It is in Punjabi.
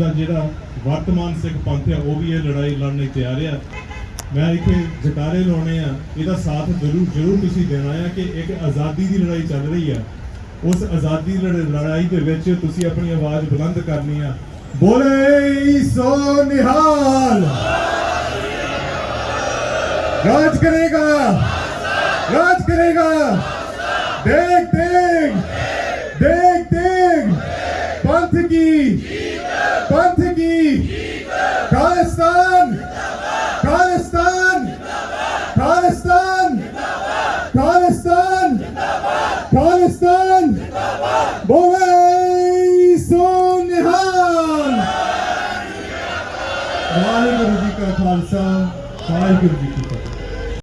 ਦਾ ਜਿਹੜਾ ਵਰਤਮਾਨ ਸਿੱਖ ਪੰਥ ਆ, ਉਹ ਵੀ ਇਹ ਲੜਾਈ ਲੜਨ ਲਈ ਤਿਆਰ ਆ। ਮੈਂ ਇੱਥੇ ਜਟਾਰੇ ਲਾਉਣੇ ਆ, ਇਹਦਾ ਸਾਥ ਜ਼ਰੂਰ ਜ਼ਰੂਰ ਤੁਸੀਂ ਦੇਣਾ ਆ ਕਿ ਇੱਕ ਆਜ਼ਾਦੀ ਦੀ ਲੜਾਈ ਚੱਲ ਰਹੀ ਆ। ਉਸ ਆਜ਼ਾਦੀ ਲੜਾਈ ਦੇ ਵਿੱਚ ਤੁਸੀਂ ਆਪਣੀ ਆਵਾਜ਼ ਬੁਲੰਦ ਕਰਨੀ ਆ। ਬੋਲੇ ਸੋ ਨਿਹਾਲ! ਰਾਜ ਕਰੇਗਾ! ਰਾਜ ਕਰੇਗਾ! ਦੇਖ ਦੇਖ ਪੰਥ ਕੀ ਪੰਥ ਕੀ ਖਾਲਿਸਤਾਨ ਖਾਲਿਸਤਾਨ ਖਾਲਿਸਤਾਨ ਖਾਲਿਸਤਾਨ ਖਾਲਿਸਤਾਨ ਬੋਲੇ ਸੋ ਨਿਹਾਲ ਵਾਹਿਗੁਰੂ ਜੀ ਕਾ ਖਾਲਸਾ ਵਾਹਿਗੁਰੂ ਜੀ ਕੀ